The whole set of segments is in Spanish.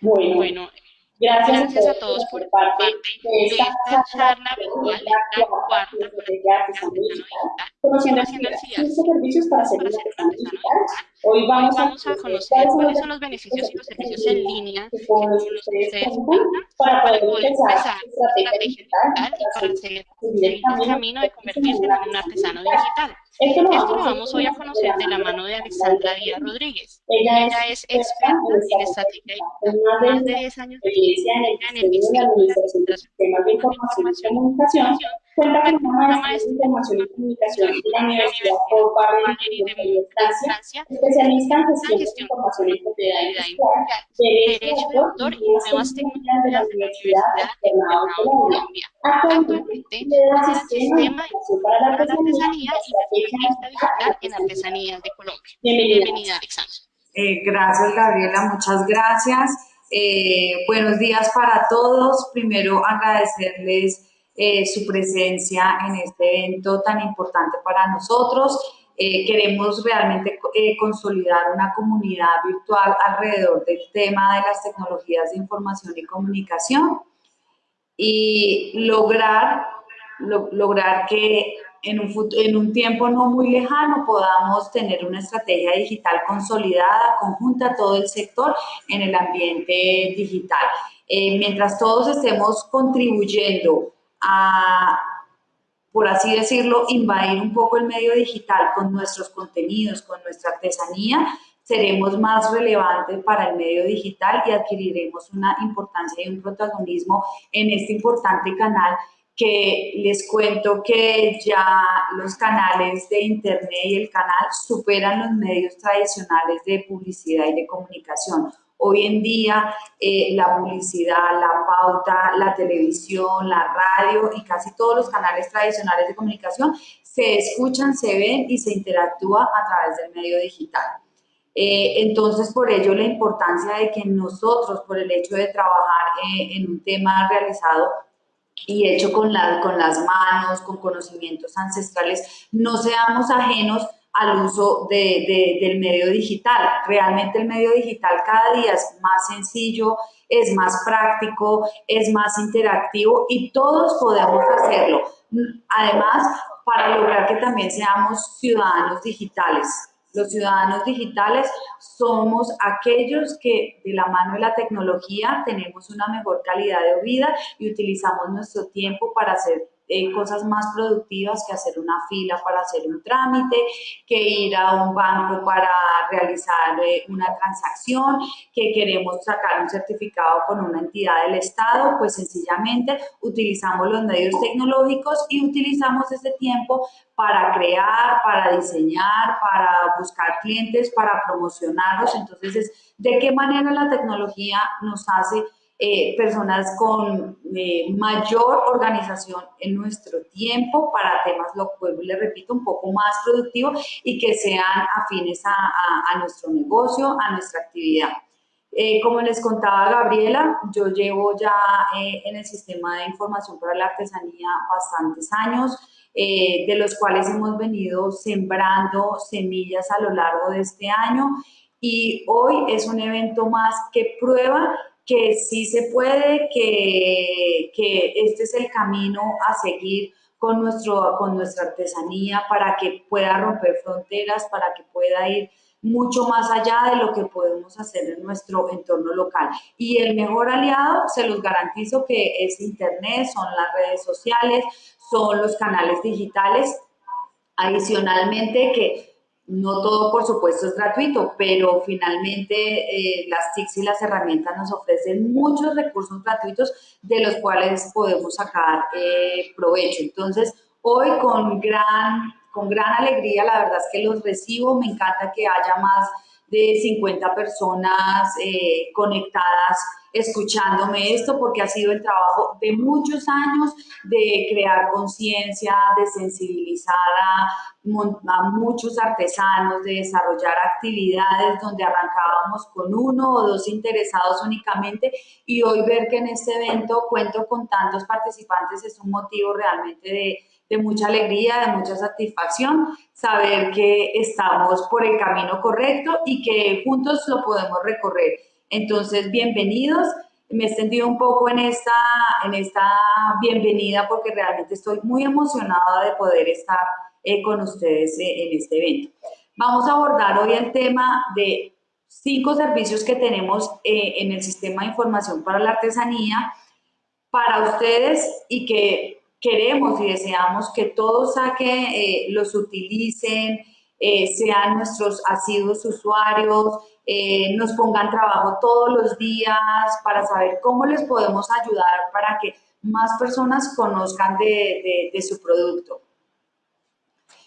Bueno, gracias, a todos por parte de esta charla virtual, la cuarta conociendo el servicios para servir artesano digital. Hoy vamos, a conocer cuáles son los beneficios y los servicios en línea que ustedes para poder empezar estrategia digital y para seguir el camino de convertirse en un artesano digital. Esto lo, vamos, hoy a conocer de la mano de Alexandra Díaz Rodríguez. Ella, es experta en estrategia y más de 10 años de experiencia en el diseño y administración de sistemas de información y comunicación Cuenta con una maestría en Información y Comunicación de la Universidad Paul de Francia, especialista en gestión de información y propiedad industrial, derecho de autor y nuevas tecnologías de la Universidad Externado de Colombia. Actualmente da sistema de para la artesanía y especialista digital en artesanías de Colombia. Bienvenida, Alexandra. Eh, gracias, Gabriela. Muchas gracias. Eh, buenos días para todos. Primero, agradecerles eh, su presencia en este evento tan importante para nosotros. Eh, queremos realmente eh, consolidar una comunidad virtual alrededor del tema de las tecnologías de información y comunicación y lograr, lograr que en un, en un tiempo no muy lejano podamos tener una estrategia digital consolidada, conjunta a todo el sector en el ambiente digital. mientras todos estemos contribuyendo a, por así decirlo, invadir un poco el medio digital con nuestros contenidos, con nuestra artesanía, seremos más relevantes para el medio digital y adquiriremos una importancia y un protagonismo en este importante canal que les cuento que ya los canales de internet y el canal superan los medios tradicionales de publicidad y de comunicación. Hoy en día eh, la publicidad, la pauta, la televisión, la radio y casi todos los canales tradicionales de comunicación se escuchan, se ven y se interactúa a través del medio digital. Eh, entonces, por ello la importancia de que nosotros, por el hecho de trabajar eh, en un tema realizado y hecho con, con las manos, con conocimientos ancestrales, no seamos ajenos al uso de, del medio digital. Realmente el medio digital cada día es más sencillo, es más práctico, es más interactivo y todos podemos hacerlo. Además, para lograr que también seamos ciudadanos digitales. Los ciudadanos digitales somos aquellos que de la mano de la tecnología tenemos una mejor calidad de vida y utilizamos nuestro tiempo para hacer eh, cosas más productivas que hacer una fila para hacer un trámite, que ir a un banco para realizar eh, una transacción, que queremos sacar un certificado con una entidad del Estado, pues sencillamente utilizamos los medios tecnológicos y utilizamos ese tiempo para crear, para diseñar, para buscar clientes, para promocionarlos. Entonces, ¿de qué manera la tecnología nos hace eh, personas con eh, mayor organización en nuestro tiempo para temas, lo vuelvo y le repito, un poco más productivos y que sean afines a, nuestro negocio, a nuestra actividad. Eh, como les contaba Gabriela, yo llevo ya en el sistema de información para la artesanía bastantes años, de los cuales hemos venido sembrando semillas a lo largo de este año y hoy es un evento más que prueba que sí se puede, que, que este es el camino a seguir con, nuestro, con nuestra artesanía para que pueda romper fronteras, para que pueda ir mucho más allá de lo que podemos hacer en nuestro entorno local. Y el mejor aliado, se los garantizo que es Internet, son las redes sociales, son los canales digitales. Adicionalmente que no todo, por supuesto, es gratuito, pero finalmente eh, las TICs y las herramientas nos ofrecen muchos recursos gratuitos de los cuales podemos sacar eh, provecho. Entonces, hoy con gran, con gran alegría, la verdad es que los recibo, me encanta que haya más de 50 personas eh, conectadas escuchándome esto porque ha sido el trabajo de muchos años de crear conciencia, de sensibilizar a, muchos artesanos, de desarrollar actividades donde arrancábamos con uno o dos interesados únicamente y hoy ver que en este evento cuento con tantos participantes es un motivo realmente de mucha alegría, de mucha satisfacción, saber que estamos por el camino correcto y que juntos lo podemos recorrer. Entonces, bienvenidos. Me he extendido un poco en esta, en esta bienvenida porque realmente estoy muy emocionada de poder estar eh, con ustedes eh, en este evento. Vamos a abordar hoy el tema de cinco servicios que tenemos eh, en el sistema de información para la artesanía para ustedes y que queremos y deseamos que todos saquen, los utilicen, sean nuestros asiduos usuarios, eh, nos pongan trabajo todos los días para saber cómo les podemos ayudar para que más personas conozcan de, su producto.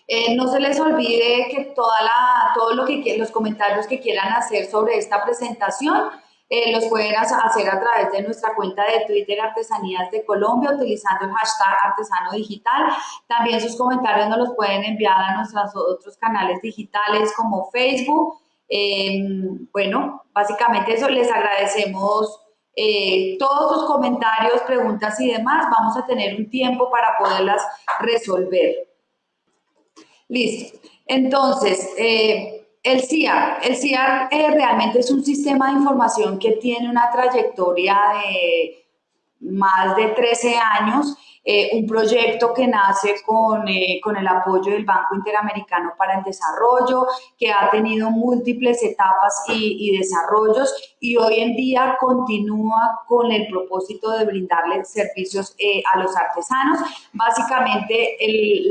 Eh, no se les olvide que toda la, todo lo que los comentarios que quieran hacer sobre esta presentación eh, los pueden hacer a través de nuestra cuenta de Twitter Artesanías de Colombia utilizando el hashtag Artesano Digital. También sus comentarios nos los pueden enviar a nuestros otros canales digitales como Facebook, Em, bueno, básicamente eso, les agradecemos eh, todos sus comentarios, preguntas y demás. Vamos a tener un tiempo para poderlas resolver. Listo. Entonces, eh, el CIAR. El eh, realmente es un sistema de información que tiene una trayectoria de más de 13 años eh, un proyecto que nace con, eh, con, el apoyo del Banco Interamericano para el Desarrollo, que ha tenido múltiples etapas y, desarrollos y hoy en día continúa con el propósito de brindarles servicios eh, a los artesanos. Básicamente,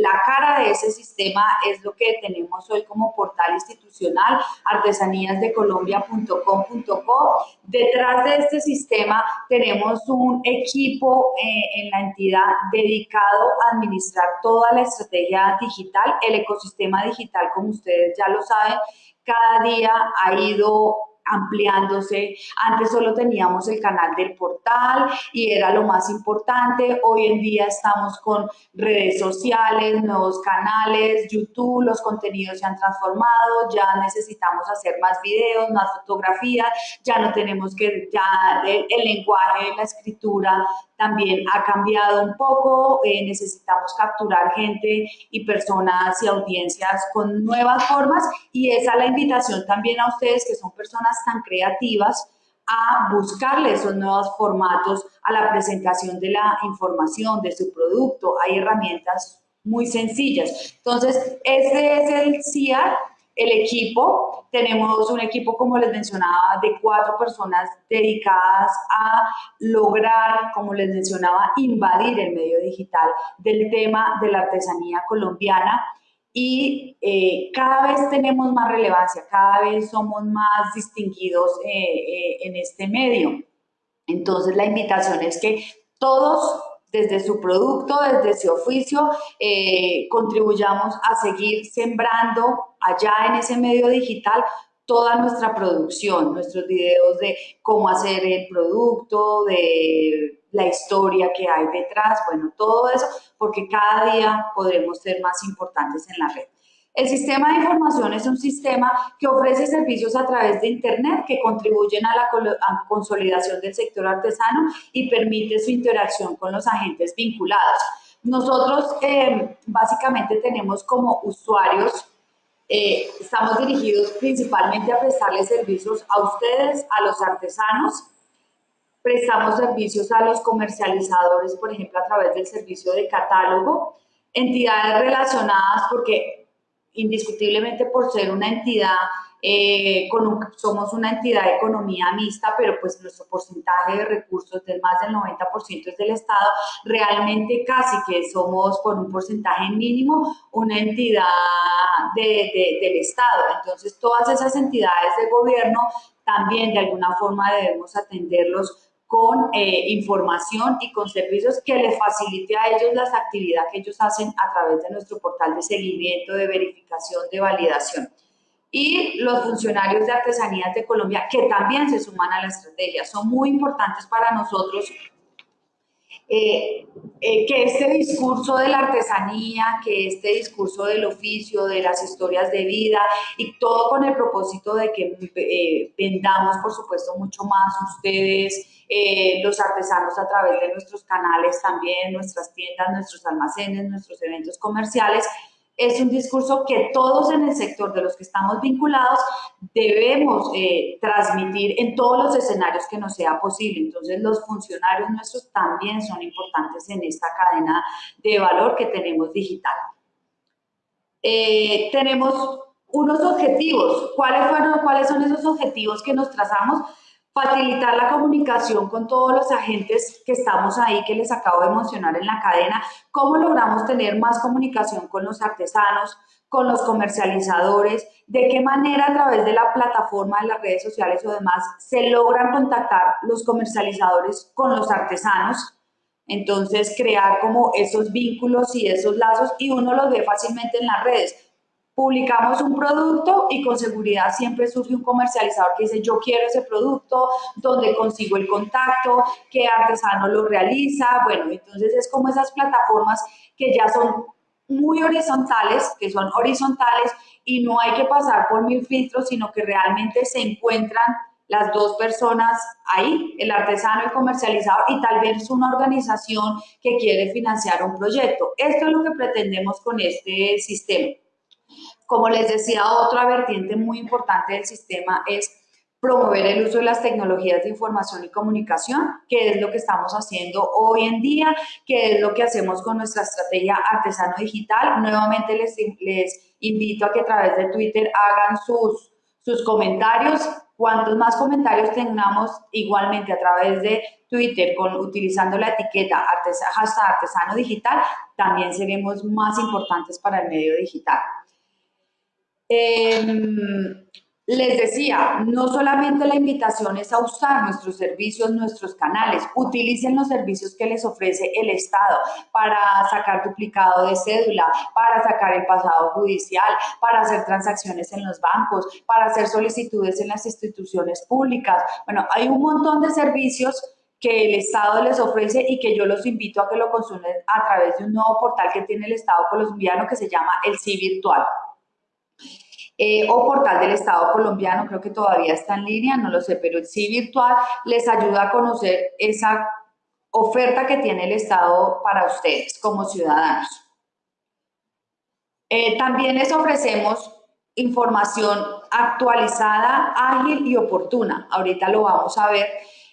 la cara de ese sistema es lo que tenemos hoy como portal institucional, artesaníasdecolombia.com.co. Detrás de este sistema tenemos un equipo en la entidad dedicado a administrar toda la estrategia digital, el ecosistema digital, como ustedes ya lo saben, cada día ha ido ampliándose. Antes solo teníamos el canal del portal y era lo más importante. Hoy en día estamos con redes sociales, nuevos canales, YouTube, los contenidos se han transformado, ya necesitamos hacer más videos, más fotografías, ya no tenemos que, ya el, lenguaje, la escritura también ha cambiado un poco, eh, necesitamos capturar gente y personas y audiencias con nuevas formas y esa es la invitación también a ustedes que son personas tan creativas a buscarle esos nuevos formatos a la presentación de la información de su producto. Hay herramientas muy sencillas. Entonces, este es el CIAR, el equipo. Tenemos un equipo, como les mencionaba, de cuatro personas dedicadas a lograr, como les mencionaba, invadir el medio digital del tema de la artesanía colombiana y eh, cada vez tenemos más relevancia, cada vez somos más distinguidos eh, eh, en este medio. Entonces la invitación es que todos desde su producto, desde su oficio, contribuyamos a seguir sembrando allá en ese medio digital toda nuestra producción, nuestros videos de cómo hacer el producto, de la historia que hay detrás, bueno, todo eso, porque cada día podremos ser más importantes en la red. El sistema de información es un sistema que ofrece servicios a través de Internet que contribuyen a la consolidación del sector artesano y permite su interacción con los agentes vinculados. Nosotros eh, básicamente tenemos como usuarios, eh, estamos dirigidos principalmente a prestarles servicios a ustedes, a los artesanos, prestamos servicios a los comercializadores, por ejemplo, a través del servicio de catálogo, entidades relacionadas porque indiscutiblemente por ser una entidad, eh, con somos una entidad de economía mixta, pero pues nuestro porcentaje de recursos del más del 90% es del Estado, realmente casi que somos por un porcentaje mínimo una entidad del Estado. Entonces todas esas entidades de gobierno también de alguna forma debemos atenderlos con eh, información y con servicios que les facilite a ellos las actividades que ellos hacen a través de nuestro portal de seguimiento, de verificación, de validación. Y los funcionarios de artesanías de Colombia que también se suman a la estrategia. Son muy importantes para nosotros eh, eh, que este discurso de la artesanía, que este discurso del oficio, de las historias de vida y todo con el propósito de que eh, vendamos, por supuesto, mucho más ustedes, los artesanos a través de nuestros canales también, nuestras tiendas, nuestros almacenes, nuestros eventos comerciales, es un discurso que todos en el sector de los que estamos vinculados debemos eh, transmitir en todos los escenarios que nos sea posible. Entonces los funcionarios nuestros también son importantes en esta cadena de valor que tenemos digital. Eh, tenemos unos objetivos. ¿Cuáles, fueron, ¿Cuáles son esos objetivos que nos trazamos? Facilitar la comunicación con todos los agentes que estamos ahí, que les acabo de mencionar en la cadena, cómo logramos tener más comunicación con los artesanos, con los comercializadores, de qué manera a través de la plataforma de las redes sociales o demás se logran contactar los comercializadores con los artesanos. Entonces, crear como esos vínculos y esos lazos y uno los ve fácilmente en las redes publicamos un producto y con seguridad siempre surge un comercializador que dice yo quiero ese producto, donde consigo el contacto, qué artesano lo realiza, bueno, entonces es como esas plataformas que ya son muy horizontales, que son horizontales y no hay que pasar por mil filtros, sino que realmente se encuentran las dos personas ahí, el artesano, el comercializador y tal vez una organización que quiere financiar un proyecto. Esto es lo que pretendemos con este sistema. Como les decía, otra vertiente muy importante del sistema es promover el uso de las tecnologías de información y comunicación, que es lo que estamos haciendo hoy en día, que es lo que hacemos con nuestra estrategia artesano digital. Nuevamente les, invito a que a través de Twitter hagan sus, sus comentarios. Cuantos más comentarios tengamos igualmente a través de Twitter con, utilizando la etiqueta artesano digital, también seremos más importantes para el medio digital. Em, les decía, no solamente la invitación es a usar nuestros servicios, nuestros canales, utilicen los servicios que les ofrece el Estado para sacar duplicado de cédula, para sacar el pasado judicial, para hacer transacciones en los bancos, para hacer solicitudes en las instituciones públicas. Bueno, hay un montón de servicios que el Estado les ofrece y que yo los invito a que lo consumen a través de un nuevo portal que tiene el Estado colombiano que se llama el CI Virtual. Eh, o portal del Estado colombiano, creo que todavía está en línea, no lo sé, pero el sí virtual les ayuda a conocer esa oferta que tiene el Estado para ustedes como ciudadanos. Eh, también les ofrecemos información actualizada, ágil y oportuna. Ahorita lo vamos a ver.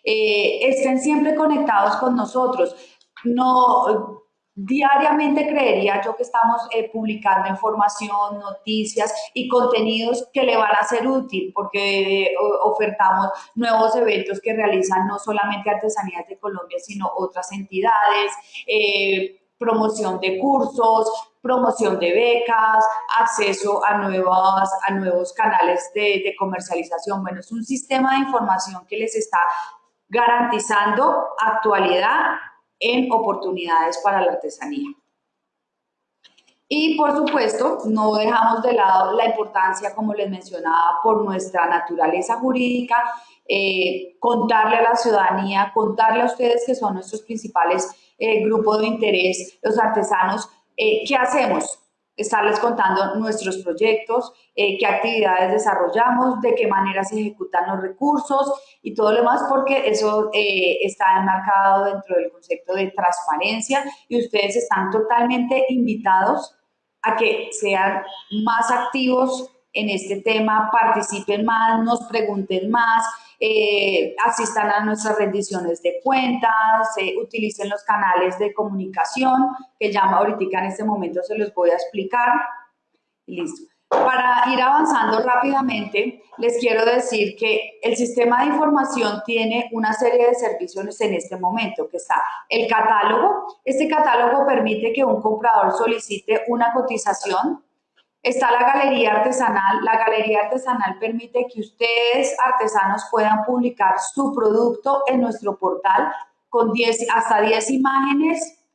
Eh, estén siempre conectados con nosotros. No, Diariamente creería yo que estamos eh, publicando información, noticias y contenidos que le van a ser útil porque eh, ofertamos nuevos eventos que realizan no solamente Artesanías de Colombia, sino otras entidades, eh, promoción de cursos, promoción de becas, acceso a, a nuevos canales de, de comercialización. Bueno, es un sistema de información que les está garantizando actualidad en oportunidades para la artesanía. Y por supuesto, no dejamos de lado la importancia, como les mencionaba, por nuestra naturaleza jurídica, eh, contarle a la ciudadanía, contarle a ustedes que son nuestros principales eh, grupos de interés, los artesanos, eh, ¿qué hacemos? Estarles contando nuestros proyectos, eh, qué actividades desarrollamos, de qué manera se ejecutan los recursos y todo lo demás, porque eso eh, está enmarcado dentro del concepto de transparencia y ustedes están totalmente invitados a que sean más activos en este tema, participen más, nos pregunten más, eh, asistan a nuestras rendiciones de cuentas, eh, utilicen los canales de comunicación, que ya ahorita en este momento se los voy a explicar. Listo. Para ir avanzando rápidamente, les quiero decir que el sistema de información tiene una serie de servicios en este momento, que está el catálogo. Este catálogo permite que un comprador solicite una cotización Está la galería artesanal. La galería artesanal permite que ustedes, artesanos, puedan publicar su producto en nuestro portal con 10, hasta 10 imágenes,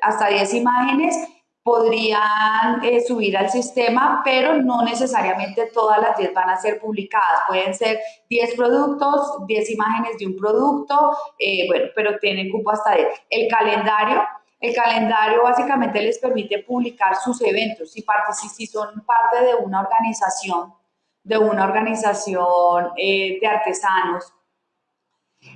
hasta 10 imágenes podrían eh, subir al sistema, pero no necesariamente todas las 10 van a ser publicadas. Pueden ser 10 productos, 10 imágenes de un producto, eh, bueno, pero tienen cupo hasta 10. El calendario, el calendario básicamente les permite publicar sus eventos. Si, si son parte de una organización, de una organización eh, de artesanos,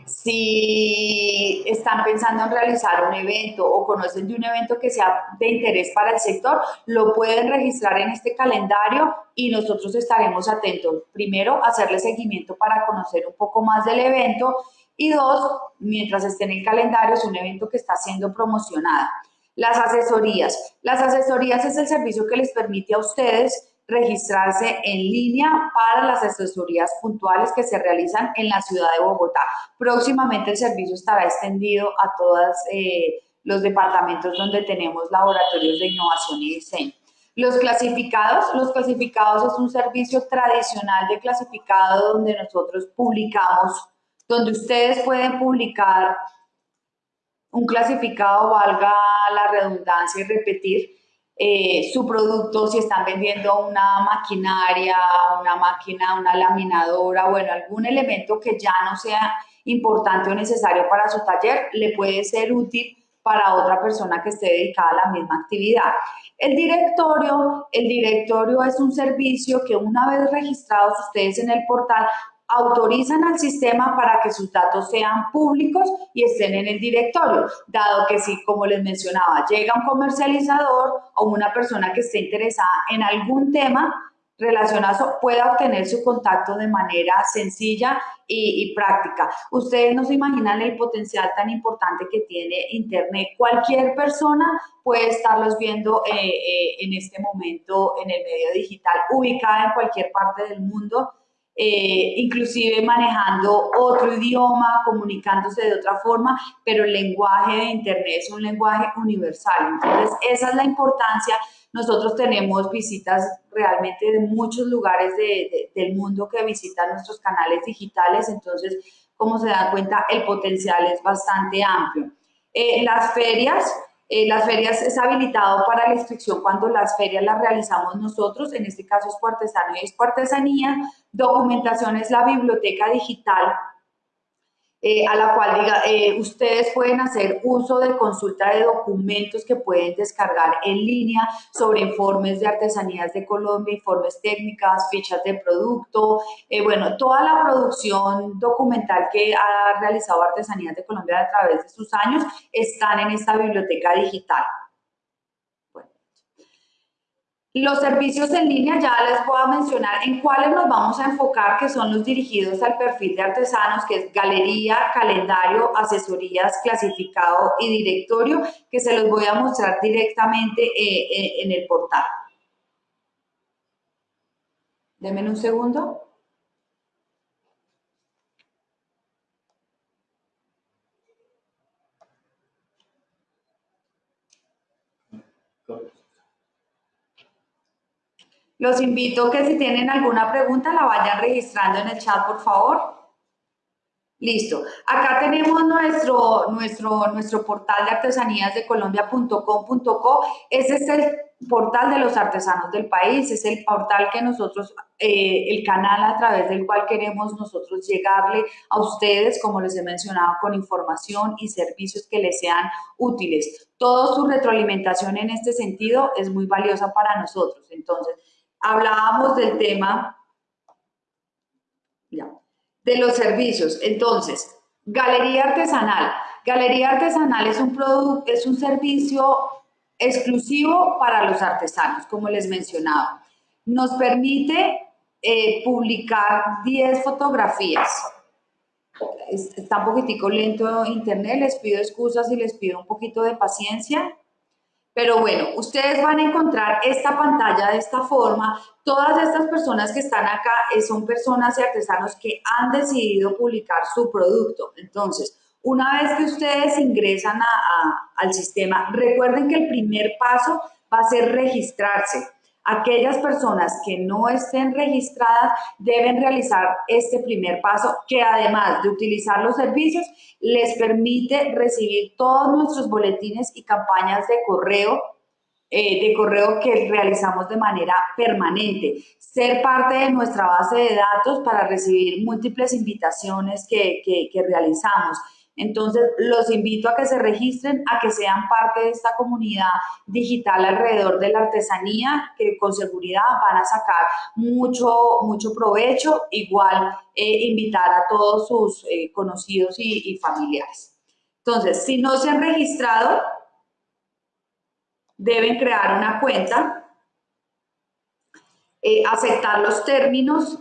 si están pensando en realizar un evento o conocen de un evento que sea de interés para el sector, lo pueden registrar en este calendario y nosotros estaremos atentos. Primero, hacerle seguimiento para conocer un poco más del evento y dos, mientras esté en el calendario, es un evento que está siendo promocionado. Las asesorías. Las asesorías es el servicio que les permite a ustedes registrarse en línea para las asesorías puntuales que se realizan en la ciudad de Bogotá. Próximamente el servicio estará extendido a todos eh, los departamentos donde tenemos laboratorios de innovación y diseño. Los clasificados, los clasificados es un servicio tradicional de clasificado donde nosotros publicamos, donde ustedes pueden publicar un clasificado, valga la redundancia y repetir, eh, su producto, si están vendiendo una maquinaria, una máquina, una laminadora, bueno, algún elemento que ya no sea importante o necesario para su taller, le puede ser útil para otra persona que esté dedicada a la misma actividad. El directorio, el directorio es un servicio que una vez registrados ustedes en el portal autorizan al sistema para que sus datos sean públicos y estén en el directorio, dado que si, como les mencionaba, llega un comercializador o una persona que esté interesada en algún tema relacionado, pueda obtener su contacto de manera sencilla y, práctica. Ustedes no se imaginan el potencial tan importante que tiene Internet. Cualquier persona puede estarlos viendo eh, eh, en este momento en el medio digital, ubicada en cualquier parte del mundo eh, inclusive manejando otro idioma, comunicándose de otra forma, pero el lenguaje de Internet es un lenguaje universal. Entonces, esa es la importancia. Nosotros tenemos visitas realmente de muchos lugares del mundo que visitan nuestros canales digitales, entonces, como se dan cuenta, el potencial es bastante amplio. Eh, las ferias, eh, las ferias es habilitado para la inscripción cuando las ferias las realizamos nosotros, en este caso es Artesano y es Artesanía, documentación es la biblioteca digital eh, a la cual diga, eh, ustedes pueden hacer uso de consulta de documentos que pueden descargar en línea sobre informes de artesanías de Colombia, informes técnicas, fichas de producto, eh, bueno, toda la producción documental que ha realizado Artesanías de Colombia a través de sus años están en esta biblioteca digital. Los servicios en línea ya les voy a mencionar en cuáles nos vamos a enfocar, que son los dirigidos al perfil de artesanos, que es galería, calendario, asesorías, clasificado y directorio, que se los voy a mostrar directamente eh, eh, en el portal. Denme un segundo. Los invito que si tienen alguna pregunta la vayan registrando en el chat, por favor. Listo. Acá tenemos nuestro, nuestro, nuestro portal de artesanías de colombia.com.co. Ese es el portal de los artesanos del país, es el portal que nosotros, eh, el canal a través del cual queremos nosotros llegarle a ustedes, como les he mencionado, con información y servicios que les sean útiles. Toda su retroalimentación en este sentido es muy valiosa para nosotros. Entonces, hablábamos del tema de los servicios. Entonces, galería artesanal. Galería artesanal es un, producto, es un servicio exclusivo para los artesanos, como les mencionaba. Nos permite eh, publicar 10 fotografías. Está un poquitico lento internet, les pido excusas y les pido un poquito de paciencia. Pero bueno, ustedes van a encontrar esta pantalla de esta forma. Todas estas personas que están acá eh, son personas y artesanos que han decidido publicar su producto. Entonces, una vez que ustedes ingresan al sistema, recuerden que el primer paso va a ser registrarse. Aquellas personas que no estén registradas deben realizar este primer paso que además de utilizar los servicios les permite recibir todos nuestros boletines y campañas de correo eh, de correo que realizamos de manera permanente. Ser parte de nuestra base de datos para recibir múltiples invitaciones que, que realizamos. Entonces, los invito a que se registren, a que sean parte de esta comunidad digital alrededor de la artesanía, que con seguridad van a sacar mucho, mucho provecho. Igual, eh, invitar a todos sus eh, conocidos y, familiares. Entonces, si no se han registrado, deben crear una cuenta, eh, aceptar los términos,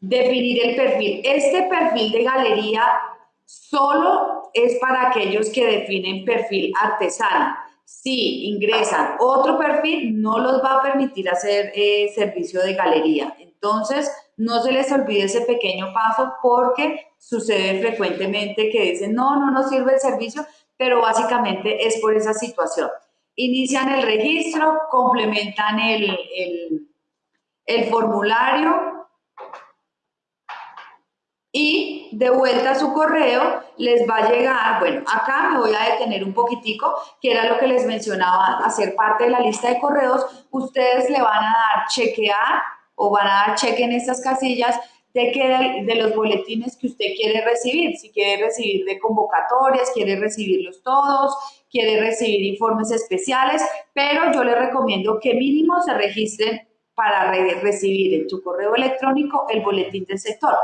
definir el perfil. Este perfil de galería solo es para aquellos que definen perfil artesano. Si ingresan otro perfil, no los va a permitir hacer eh, servicio de galería. Entonces, no se les olvide ese pequeño paso porque sucede frecuentemente que dicen, no, no nos sirve el servicio, pero básicamente es por esa situación. Inician el registro, complementan el, el formulario, y de vuelta a su correo les va a llegar, bueno, acá me voy a detener un poquitico, que era lo que les mencionaba, hacer parte de la lista de correos, ustedes le van a dar chequear o van a dar cheque en estas casillas de, que de, los boletines que usted quiere recibir, si quiere recibir de convocatorias, quiere recibirlos todos, quiere recibir informes especiales, pero yo le recomiendo que mínimo se registren para recibir en tu correo electrónico el boletín del sector.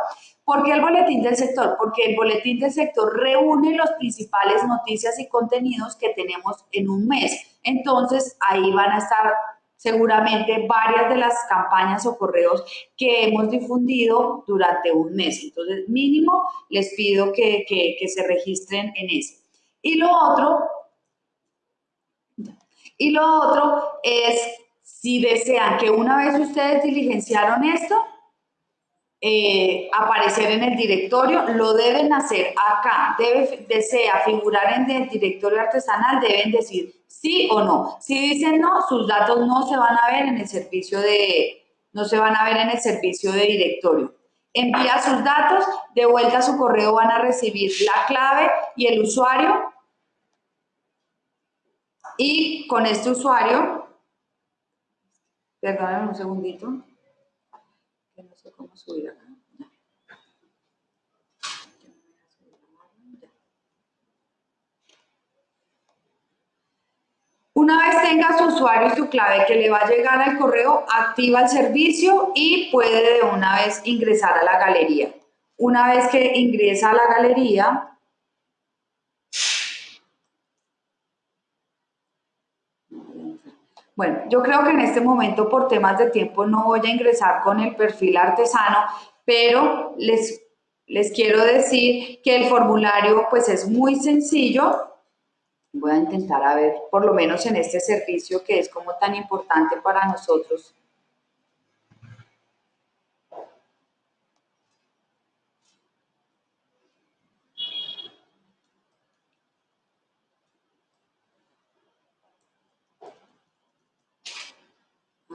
¿Por qué el boletín del sector? Porque el boletín del sector reúne las principales noticias y contenidos que tenemos en un mes. Entonces, ahí van a estar seguramente varias de las campañas o correos que hemos difundido durante un mes. Entonces, mínimo, les pido que, que se registren en ese. Y lo otro, y lo otro es, si desean que una vez ustedes diligenciaron esto, eh, aparecer en el directorio, lo deben hacer acá, debe, desea figurar en el directorio artesanal, deben decir sí o no. Si dicen no, sus datos no se van a ver en el servicio de, no se van a ver en el servicio de directorio. Envía sus datos, de vuelta a su correo van a recibir la clave y el usuario. Y con este usuario, perdónenme un segundito no sé cómo subir acá. Una vez tenga su usuario y su clave que le va a llegar al correo, activa el servicio y puede de una vez ingresar a la galería. Una vez que ingresa a la galería, Bueno, yo creo que en este momento por temas de tiempo no voy a ingresar con el perfil artesano, pero les, les quiero decir que el formulario pues es muy sencillo. Voy a intentar a ver, por lo menos en este servicio que es como tan importante para nosotros,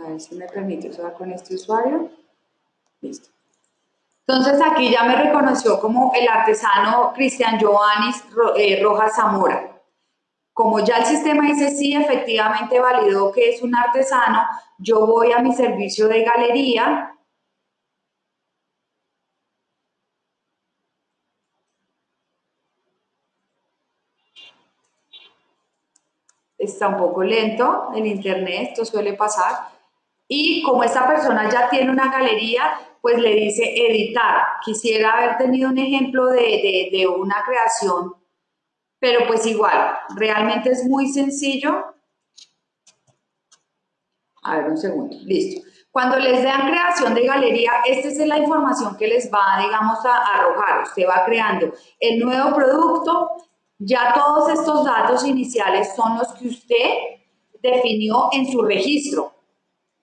A ver si me permite usar con este usuario. Listo. Entonces aquí ya me reconoció como el artesano Cristian Giovannis eh, Rojas Zamora. Como ya el sistema dice sí, efectivamente validó que es un artesano, yo voy a mi servicio de galería está un poco lento el internet, esto suele pasar. Y como esta persona ya tiene una galería, pues le dice editar. Quisiera haber tenido un ejemplo de, de, una creación, pero pues igual, realmente es muy sencillo. A ver, un segundo, listo. Cuando les den creación de galería, esta es la información que les va, digamos, a arrojar. Usted va creando el nuevo producto, ya todos estos datos iniciales son los que usted definió en su registro.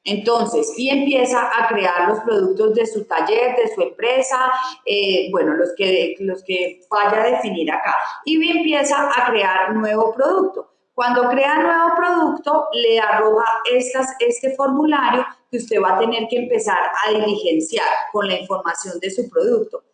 Entonces, y empieza a crear los productos de su taller, de su empresa, eh, bueno, los que, los que vaya a definir acá. Y empieza a crear nuevo producto. Cuando crea nuevo producto, le arroja estas, este formulario que usted va a tener que empezar a diligenciar con la información de su producto.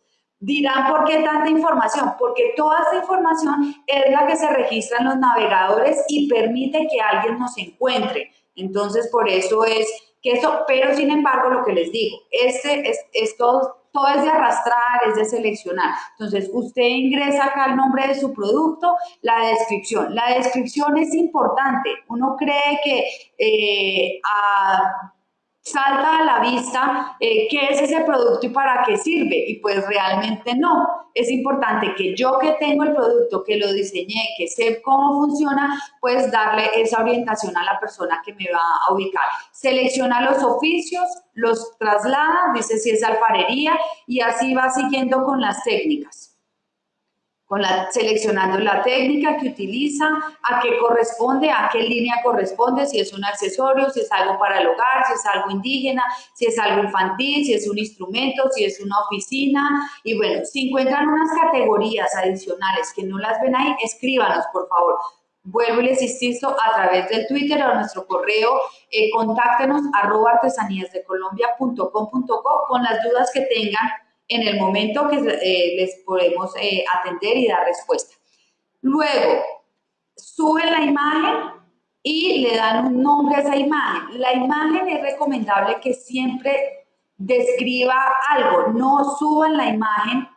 Dirán, ¿por qué tanta información? Porque toda esta información es la que se registra en los navegadores y permite que alguien nos encuentre. Entonces, por eso es que eso, pero sin embargo, lo que les digo, este es, es todo, todo es de arrastrar, es de seleccionar. Entonces, usted ingresa acá el nombre de su producto, la descripción. La descripción es importante. Uno cree que eh, a salta a la vista eh, qué es ese producto y para qué sirve. Y pues realmente no. Es importante que yo que tengo el producto, que lo diseñé, que sé cómo funciona, pues darle esa orientación a la persona que me va a ubicar. Selecciona los oficios, los traslada, dice si es alfarería y así va siguiendo con las técnicas con la, seleccionando la técnica que utiliza, a qué corresponde, a qué línea corresponde, si es un accesorio, si es algo para el hogar, si es algo indígena, si es algo infantil, si es un instrumento, si es una oficina. Y bueno, si encuentran unas categorías adicionales que no las ven ahí, escríbanos, por favor. Vuelvo y les insisto a través del Twitter o nuestro correo, eh, contáctenos arroba artesaníasdecolombia.com.co con las dudas que tengan en el momento que eh, les podemos eh, atender y dar respuesta. Luego, suben la imagen y le dan un nombre a esa imagen. La imagen es recomendable que siempre describa algo, no suban la imagen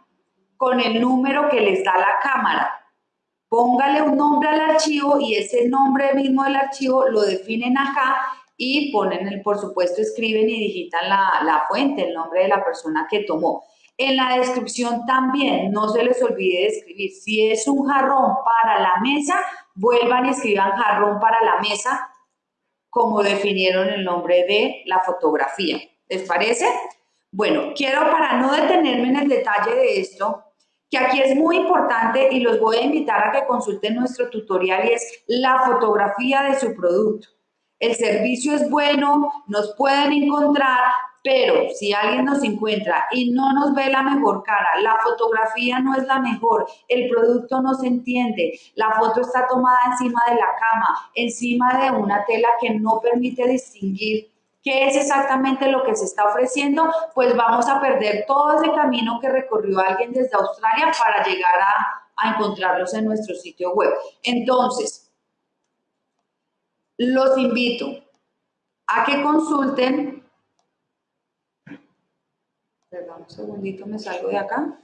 con el número que les da la cámara. Póngale un nombre al archivo y ese nombre mismo del archivo lo definen acá y ponen, el, por supuesto, escriben y digitan la, la fuente, el nombre de la persona que tomó. En la descripción también, no se les olvide de escribir. Si es un jarrón para la mesa, vuelvan y escriban jarrón para la mesa, como definieron el nombre de la fotografía. ¿Les parece? Bueno, quiero para no detenerme en el detalle de esto, que aquí es muy importante y los voy a invitar a que consulten nuestro tutorial y es la fotografía de su producto. El servicio es bueno, nos pueden encontrar, pero si alguien nos encuentra y no nos ve la mejor cara, la fotografía no es la mejor, el producto no se entiende, la foto está tomada encima de la cama, encima de una tela que no permite distinguir qué es exactamente lo que se está ofreciendo, pues vamos a perder todo ese camino que recorrió alguien desde Australia para llegar a, a encontrarlos en nuestro sitio web. Entonces, los invito a que consulten Perdón, un segundito, me salgo de acá.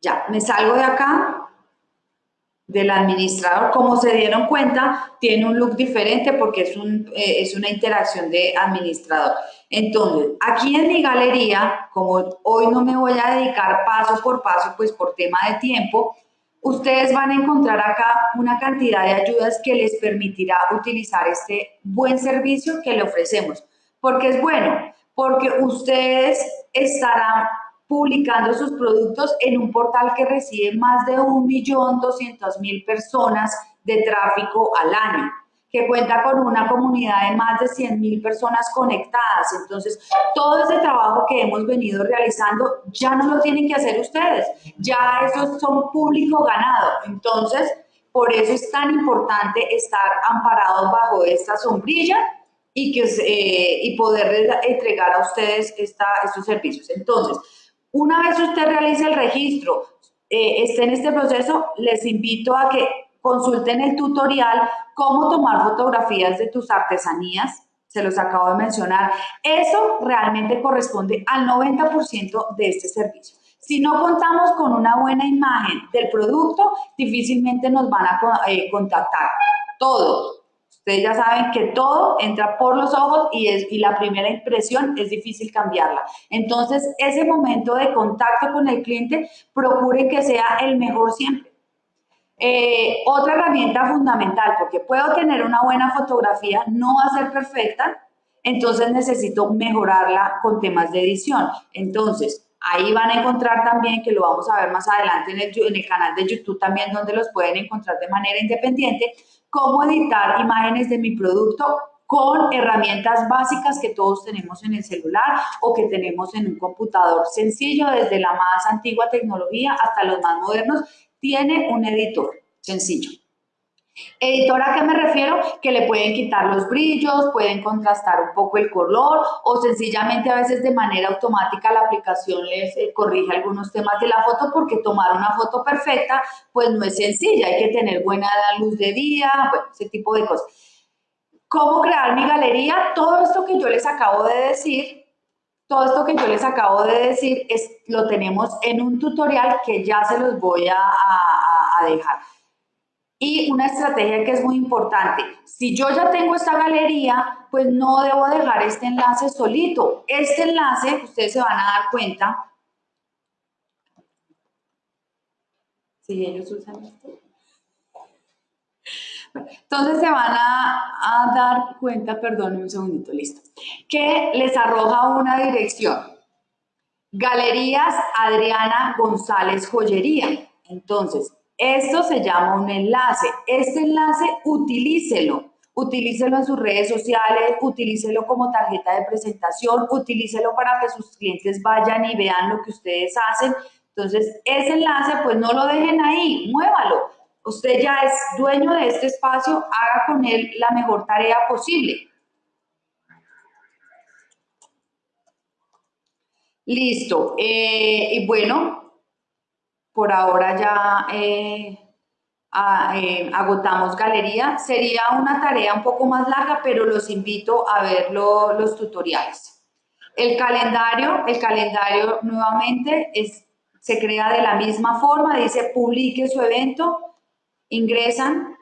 Ya, me salgo de acá del administrador. Como se dieron cuenta, tiene un look diferente porque es, un, eh, es una interacción de administrador. Entonces, aquí en mi galería, como hoy no me voy a dedicar paso por paso, pues por tema de tiempo, ustedes van a encontrar acá una cantidad de ayudas que les permitirá utilizar este buen servicio que le ofrecemos. Porque es bueno, porque ustedes estarán publicando sus productos en un portal que recibe más de 1.200.000 personas de tráfico al año que cuenta con una comunidad de más de 100 mil personas conectadas. Entonces, todo ese trabajo que hemos venido realizando ya no lo tienen que hacer ustedes, ya esos son público ganado. Entonces, por eso es tan importante estar amparados bajo esta sombrilla y, que, eh, y poder entregar a ustedes esta, estos servicios. Entonces, una vez usted realice el registro, eh, esté en este proceso, les invito a que consulten el tutorial cómo tomar fotografías de tus artesanías, se los acabo de mencionar. Eso realmente corresponde al 90% de este servicio. Si no contamos con una buena imagen del producto, difícilmente nos van a eh, contactar. Todo. Ustedes ya saben que todo entra por los ojos y, es, y la primera impresión es difícil cambiarla. Entonces, ese momento de contacto con el cliente, procuren que sea el mejor siempre eh, otra herramienta fundamental, porque puedo tener una buena fotografía, no va a ser perfecta, entonces necesito mejorarla con temas de edición. Entonces, ahí van a encontrar también, que lo vamos a ver más adelante en el, en el canal de YouTube también, donde los pueden encontrar de manera independiente, cómo editar imágenes de mi producto con herramientas básicas que todos tenemos en el celular o que tenemos en un computador sencillo, desde la más antigua tecnología hasta los más modernos, tiene un editor sencillo. Editora, ¿a qué me refiero? Que le pueden quitar los brillos, pueden contrastar un poco el color o sencillamente a veces de manera automática la aplicación les eh, corrige algunos temas de la foto porque tomar una foto perfecta pues no es sencilla, hay que tener buena luz de día, bueno, ese tipo de cosas. ¿Cómo crear mi galería? Todo esto que yo les acabo de decir, todo esto que yo les acabo de decir es, lo tenemos en un tutorial que ya se los voy a, a dejar. Y una estrategia que es muy importante, si yo ya tengo esta galería, pues no debo dejar este enlace solito. Este enlace, ustedes se van a dar cuenta, si ellos usan esto, entonces se van a, dar cuenta, perdón, un segundito, listo, que les arroja una dirección. Galerías Adriana González Joyería. Entonces, esto se llama un enlace. Este enlace utilícelo. Utilícelo en sus redes sociales, utilícelo como tarjeta de presentación, utilícelo para que sus clientes vayan y vean lo que ustedes hacen. Entonces, ese enlace, pues no lo dejen ahí, muévalo. Usted ya es dueño de este espacio, haga con él la mejor tarea posible. Listo. Eh, y bueno, por ahora ya eh, eh, agotamos galería. Sería una tarea un poco más larga, pero los invito a ver los tutoriales. El calendario, el calendario nuevamente es, se crea de la misma forma, dice publique su evento, ingresan,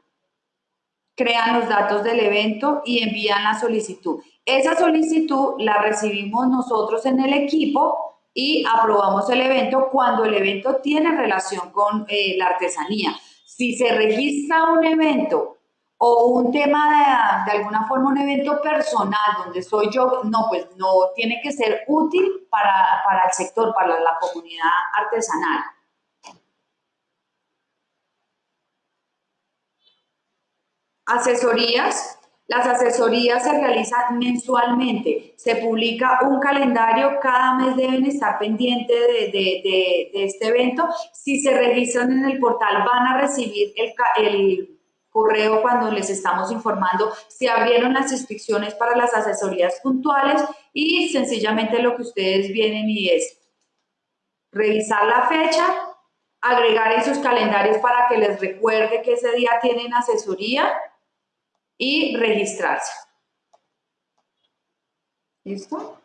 crean los datos del evento y envían la solicitud. Esa solicitud la recibimos nosotros en el equipo y aprobamos el evento cuando el evento tiene relación con eh, la artesanía. Si se registra un evento o un tema de, de, alguna forma, un evento personal donde soy yo, no, pues no tiene que ser útil para, para el sector, para la comunidad artesanal. Asesorías, las asesorías se realizan mensualmente, se publica un calendario, cada mes deben estar pendientes de, este evento. Si se registran en el portal van a recibir el, correo cuando les estamos informando. Si abrieron las inscripciones para las asesorías puntuales y sencillamente lo que ustedes vienen y es revisar la fecha, agregar en sus calendarios para que les recuerde que ese día tienen asesoría y registrarse. ¿Listo?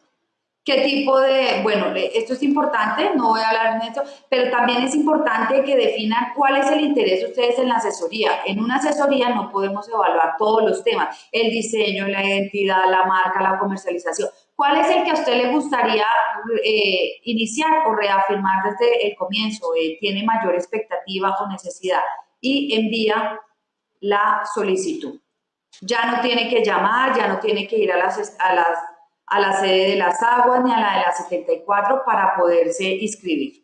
¿Qué tipo de, bueno, esto es importante, no voy a hablar de esto, pero también es importante que definan cuál es el interés de ustedes en la asesoría. En una asesoría no podemos evaluar todos los temas, el diseño, la identidad, la marca, la comercialización. ¿Cuál es el que a usted le gustaría eh, iniciar o reafirmar desde el comienzo? Eh, ¿Tiene mayor expectativa o necesidad? Y envía la solicitud. Ya no tiene que llamar, ya no tiene que ir a, las, a, las, a la sede de las aguas ni a la de las 74 para poderse inscribir.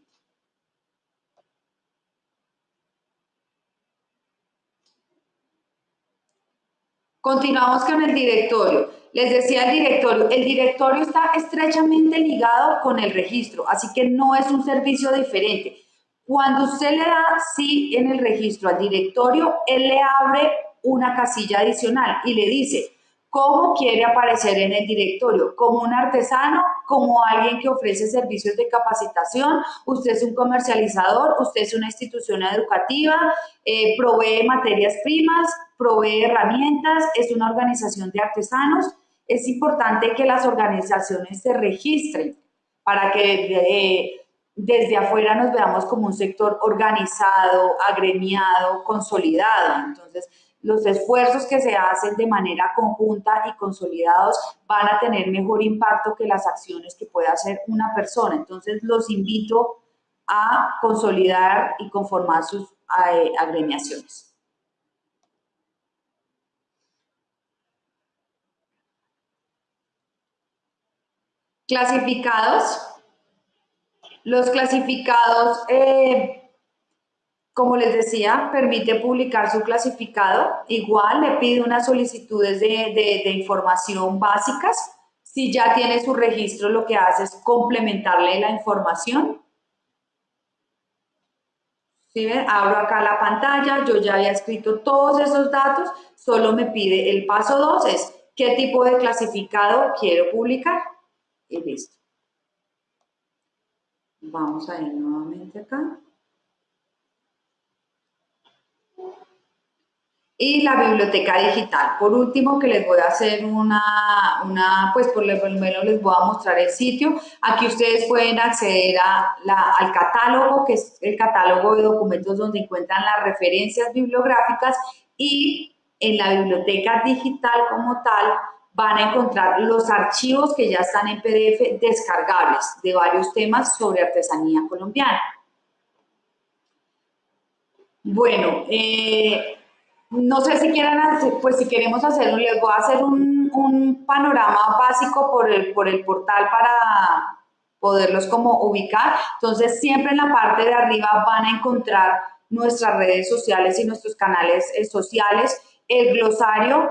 Continuamos con el directorio. Les decía el directorio, el directorio está estrechamente ligado con el registro, así que no es un servicio diferente. Cuando usted le da sí en el registro al directorio, él le abre una casilla adicional y le dice cómo quiere aparecer en el directorio, como un artesano, como alguien que ofrece servicios de capacitación, usted es un comercializador, usted es una institución educativa, eh, provee materias primas, provee herramientas, es una organización de artesanos. Es importante que las organizaciones se registren para que eh, desde afuera nos veamos como un sector organizado, agremiado, consolidado. Entonces, los esfuerzos que se hacen de manera conjunta y consolidados van a tener mejor impacto que las acciones que puede hacer una persona. Entonces, los invito a consolidar y conformar sus eh, agremiaciones. Clasificados. Los clasificados eh, como les decía, permite publicar su clasificado. Igual le pide unas solicitudes de, información básicas. Si ya tiene su registro, lo que hace es complementarle la información. ¿Sí ven? Abro acá la pantalla, yo ya había escrito todos esos datos, solo me pide el paso 2 es qué tipo de clasificado quiero publicar y listo. Vamos a ir nuevamente acá. Y la biblioteca digital. Por último, que les voy a hacer una, una pues por lo menos les voy a mostrar el sitio. Aquí ustedes pueden acceder a la, al catálogo, que es el catálogo de documentos donde encuentran las referencias bibliográficas y en la biblioteca digital como tal van a encontrar los archivos que ya están en PDF descargables de varios temas sobre artesanía colombiana. Bueno, eh, no sé si quieran hacer, pues si queremos hacerlo, les voy a hacer un, un panorama básico por el, por el portal para poderlos como ubicar. Entonces, siempre en la parte de arriba van a encontrar nuestras redes sociales y nuestros canales eh, sociales, el glosario,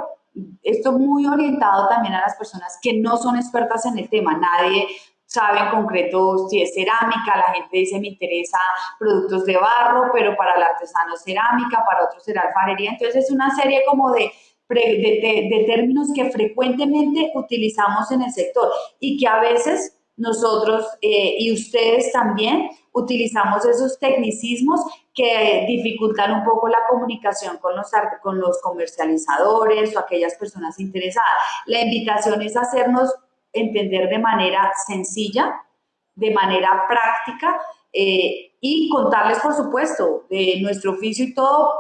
esto muy orientado también a las personas que no son expertas en el tema. Nadie sabe en concreto si es cerámica, la gente dice me interesa productos de barro, pero para el artesano es cerámica, para otros será alfarería. Entonces es una serie como de, de, términos que frecuentemente utilizamos en el sector y que a veces nosotros eh, y ustedes también utilizamos esos tecnicismos que dificultan un poco la comunicación con los, con los comercializadores o aquellas personas interesadas. La invitación es hacernos entender de manera sencilla, de manera práctica eh, y contarles, por supuesto, de nuestro oficio y todo,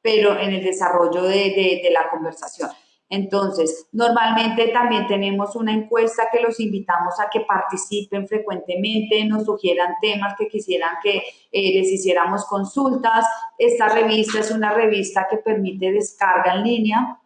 pero en el desarrollo de, la conversación. Entonces, normalmente también tenemos una encuesta que los invitamos a que participen frecuentemente, nos sugieran temas que quisieran que eh, les hiciéramos consultas. Esta revista es una revista que permite descarga en línea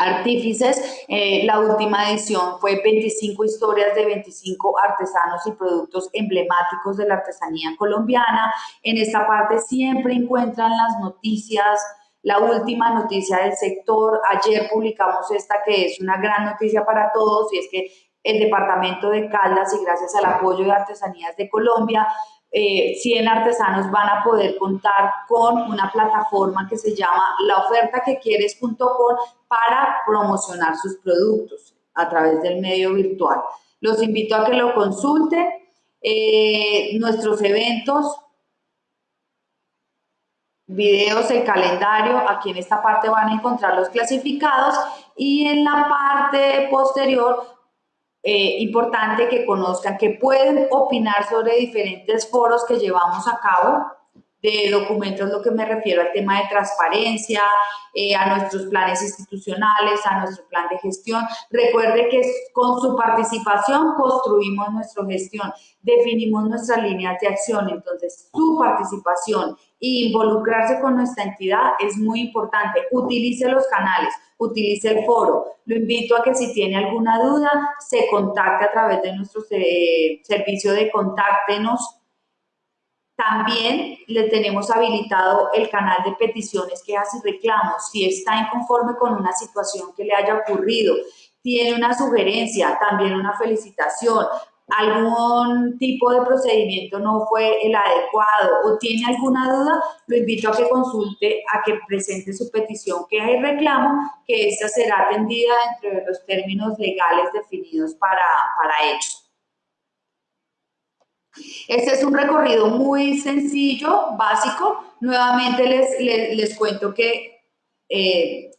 artífices. Eh, la última edición fue 25 historias de 25 artesanos y productos emblemáticos de la artesanía colombiana. En esta parte siempre encuentran las noticias, la última noticia del sector. Ayer publicamos esta que es una gran noticia para todos y es que el departamento de Caldas y gracias al apoyo de Artesanías de Colombia 100 eh, artesanos van a poder contar con una plataforma que se llama laofertaquequieres.com para promocionar sus productos a través del medio virtual. Los invito a que lo consulten. Eh, nuestros eventos, videos, el calendario, aquí en esta parte van a encontrar los clasificados y en la parte posterior eh, importante que conozcan que pueden opinar sobre diferentes foros que llevamos a cabo de documentos, lo que me refiero al tema de transparencia, eh, a nuestros planes institucionales, a nuestro plan de gestión. Recuerde que con su participación construimos nuestra gestión, definimos nuestras líneas de acción, entonces su participación e involucrarse con nuestra entidad es muy importante. Utilice los canales, utilice el foro. Lo invito a que si tiene alguna duda, se contacte a través de nuestro eh, servicio de contáctenos también le tenemos habilitado el canal de peticiones que hace reclamos. Si está inconforme con una situación que le haya ocurrido, tiene una sugerencia, también una felicitación, algún tipo de procedimiento no fue el adecuado o tiene alguna duda, lo invito a que consulte, a que presente su petición que hay reclamo, que esta será atendida dentro de los términos legales definidos para, para ello. Este es un recorrido muy sencillo, básico. Nuevamente les, les, cuento que eh,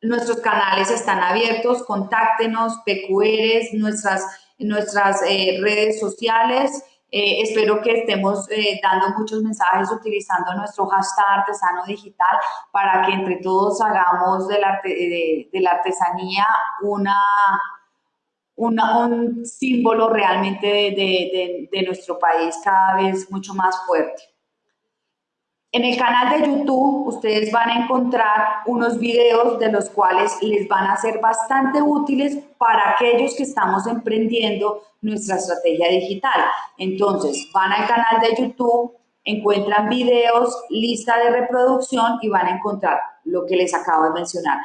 nuestros canales están abiertos, contáctenos, PQRs, nuestras, nuestras eh, redes sociales. Eh, espero que estemos dando muchos mensajes utilizando nuestro hashtag artesano digital para que entre todos hagamos de la, de la artesanía una, un símbolo realmente de, de, nuestro país cada vez mucho más fuerte. En el canal de YouTube ustedes van a encontrar unos videos de los cuales les van a ser bastante útiles para aquellos que estamos emprendiendo nuestra estrategia digital. Entonces, van al canal de YouTube, encuentran videos, lista de reproducción y van a encontrar lo que les acabo de mencionar.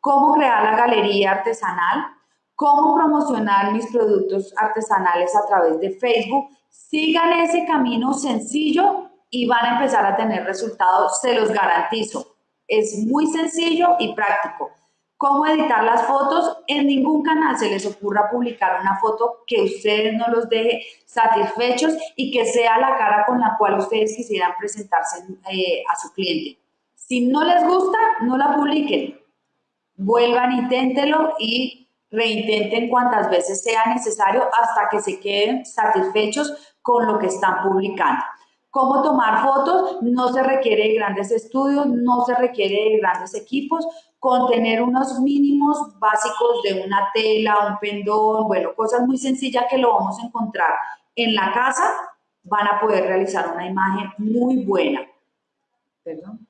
Cómo crear la galería artesanal, cómo promocionar mis productos artesanales a través de Facebook. Sigan ese camino sencillo, y van a empezar a tener resultados, se los garantizo. Es muy sencillo y práctico. ¿Cómo editar las fotos? En ningún canal se les ocurra publicar una foto que ustedes no los deje satisfechos y que sea la cara con la cual ustedes quisieran presentarse eh, a su cliente. Si no les gusta, no la publiquen. Vuelvan, inténtenlo y reintenten cuantas veces sea necesario hasta que se queden satisfechos con lo que están publicando. ¿Cómo tomar fotos? No se requiere de grandes estudios, no se requiere de grandes equipos, con tener unos mínimos básicos de una tela, un pendón, bueno, cosas muy sencillas que lo vamos a encontrar en la casa, van a poder realizar una imagen muy buena. Perdón.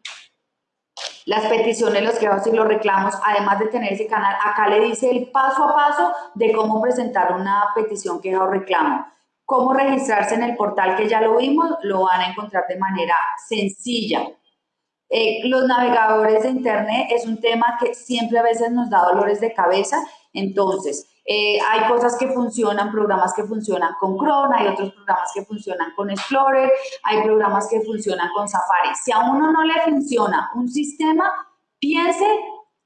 Las peticiones, los quejas y los reclamos, además de tener ese canal, acá le dice el paso a paso de cómo presentar una petición, queja o reclamo. Cómo registrarse en el portal que ya lo vimos, lo van a encontrar de manera sencilla. Eh, los navegadores de Internet es un tema que siempre a veces nos da dolores de cabeza, entonces eh, hay cosas que funcionan, programas que funcionan con Chrome, hay otros programas que funcionan con Explorer, hay programas que funcionan con Safari. Si a uno no le funciona un sistema, piense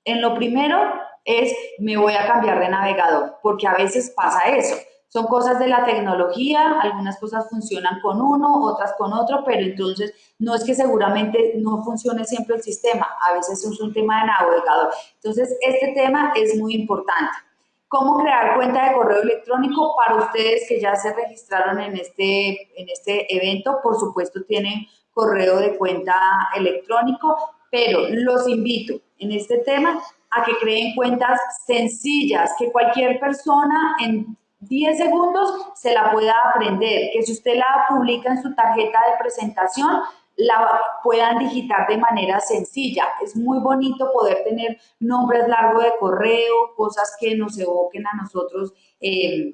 en lo primero es me voy a cambiar de navegador, porque a veces pasa eso. Son cosas de la tecnología, algunas cosas funcionan con uno, otras con otro, pero entonces no es que seguramente no funcione siempre el sistema, a veces es un tema de navegador. Entonces, este tema es muy importante. ¿Cómo crear cuenta de correo electrónico para ustedes que ya se registraron en este, en este evento? Por supuesto, tienen correo de cuenta electrónico, pero los invito en este tema a que creen cuentas sencillas, que cualquier persona en 10 segundos se la pueda aprender, que si usted la publica en su tarjeta de presentación, la puedan digitar de manera sencilla. Es muy bonito poder tener nombres largos de correo, cosas que nos evoquen a nosotros eh,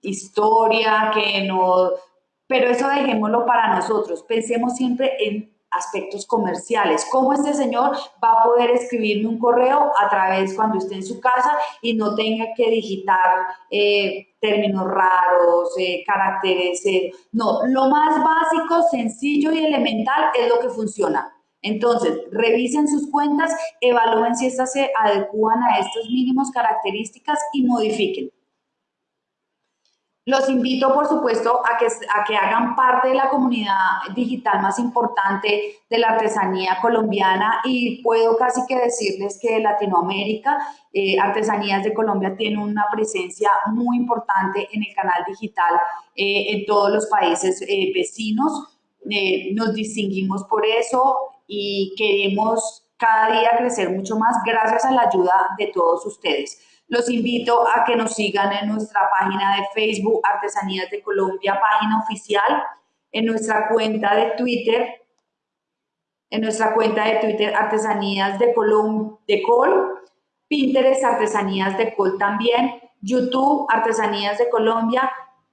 historia, que no... Pero eso dejémoslo para nosotros. Pensemos siempre en aspectos comerciales. ¿Cómo este señor va a poder escribirme un correo a través cuando esté en su casa y no tenga que digitar eh, términos raros, eh, caracteres? Eh? no, lo más básico, sencillo y elemental es lo que funciona. Entonces, revisen sus cuentas, evalúen si estas se adecúan a estas mínimos características y modifiquen. Los invito, por supuesto, a que, a que hagan parte de la comunidad digital más importante de la artesanía colombiana y puedo casi que decirles que Latinoamérica, eh, Artesanías de Colombia tiene una presencia muy importante en el canal digital eh, en todos los países eh, vecinos. nos distinguimos por eso y queremos cada día crecer mucho más gracias a la ayuda de todos ustedes. Los invito a que nos sigan en nuestra página de Facebook, Artesanías de Colombia, página oficial, en nuestra cuenta de Twitter, en nuestra cuenta de Twitter, Artesanías de, Colom de Col, Pinterest, Artesanías de Col también, YouTube, Artesanías de Colombia,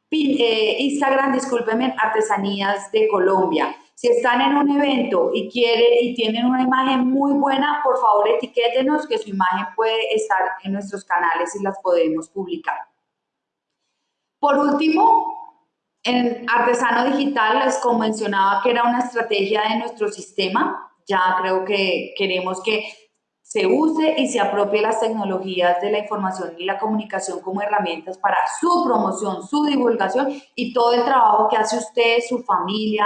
eh, Instagram, discúlpenme, Artesanías de Colombia. Si están en un evento y quiere y tienen una imagen muy buena, por favor etiquétenos que su imagen puede estar en nuestros canales y las podemos publicar. Por último, en Artesano Digital les mencionaba que era una estrategia de nuestro sistema. Ya creo que queremos que se use y se apropie las tecnologías de la información y la comunicación como herramientas para su promoción, su divulgación y todo el trabajo que hace usted, su familia,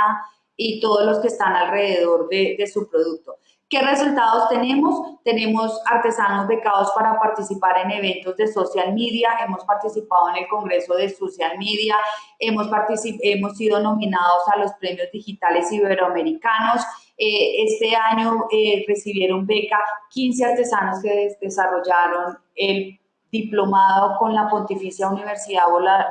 y todos los que están alrededor de, su producto. ¿Qué resultados tenemos? Tenemos artesanos becados para participar en eventos de social media, hemos participado en el Congreso de Social Media, hemos, hemos sido nominados a los premios digitales iberoamericanos. Eh, este año eh, recibieron beca 15 artesanos que desarrollaron el diplomado con la Pontificia Universidad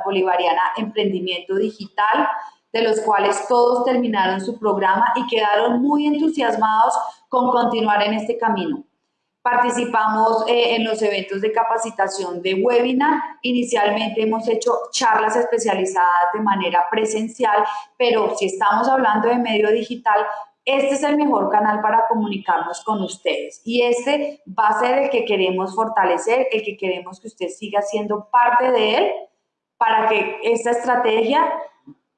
Bolivariana Emprendimiento Digital de los cuales todos terminaron su programa y quedaron muy entusiasmados con continuar en este camino. Participamos eh, en los eventos de capacitación de webinar. Inicialmente hemos hecho charlas especializadas de manera presencial, pero si estamos hablando de medio digital, este es el mejor canal para comunicarnos con ustedes y este va a ser el que queremos fortalecer, el que queremos que usted siga siendo parte de él para que esta estrategia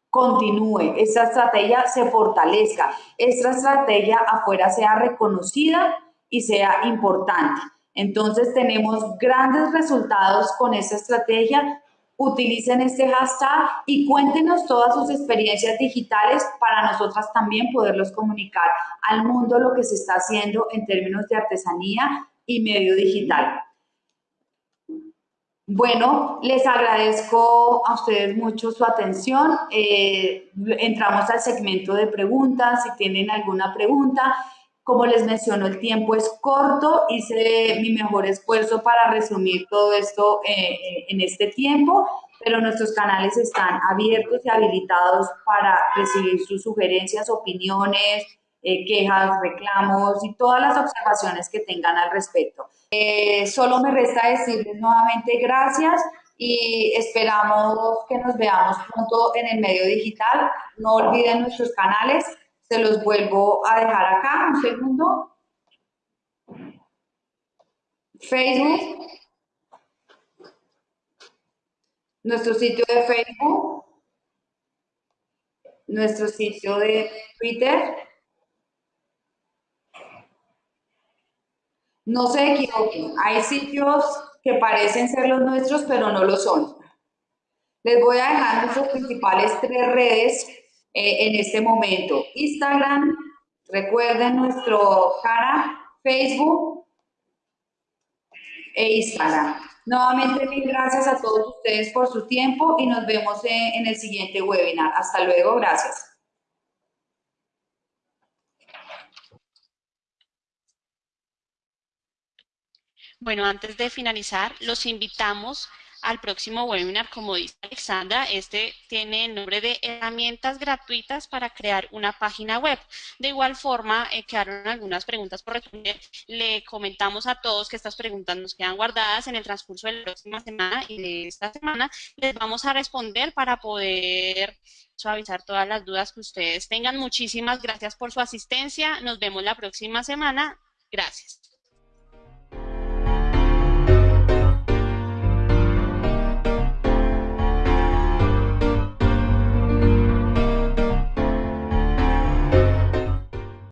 continúe, esta estrategia se fortalezca, esta estrategia afuera sea reconocida y sea importante. Entonces tenemos grandes resultados con esta estrategia. Utilicen este hashtag y cuéntenos todas sus experiencias digitales para nosotras también poderlos comunicar al mundo lo que se está haciendo en términos de artesanía y medio digital. Bueno, les agradezco a ustedes mucho su atención. Eh, entramos al segmento de preguntas. Si tienen alguna pregunta, como les menciono, el tiempo es corto. Hice mi mejor esfuerzo para resumir todo esto eh, eh, en este tiempo, pero nuestros canales están abiertos y habilitados para recibir sus sugerencias, opiniones, quejas, reclamos y todas las observaciones que tengan al respecto. Eh, solo me resta decirles nuevamente gracias y esperamos que nos veamos pronto en el medio digital. No olviden nuestros canales, se los vuelvo a dejar acá, un segundo. Facebook, nuestro sitio de Facebook, nuestro sitio de Twitter, No se equivoquen, hay sitios que parecen ser los nuestros, pero no lo son. Les voy a dejar nuestras principales tres redes eh, en este momento. Instagram, recuerden nuestro cara, Facebook e Instagram. Nuevamente, mil gracias a todos ustedes por su tiempo y nos vemos en el siguiente webinar. Hasta luego, gracias. Bueno, antes de finalizar, los invitamos al próximo webinar, como dice Alexandra, este tiene el nombre de herramientas gratuitas para crear una página web. De igual forma, eh, quedaron algunas preguntas por responder. Le comentamos a todos que estas preguntas nos quedan guardadas en el transcurso de la próxima semana y de esta semana les vamos a responder para poder suavizar todas las dudas que ustedes tengan. Muchísimas gracias por su asistencia. Nos vemos la próxima semana. Gracias.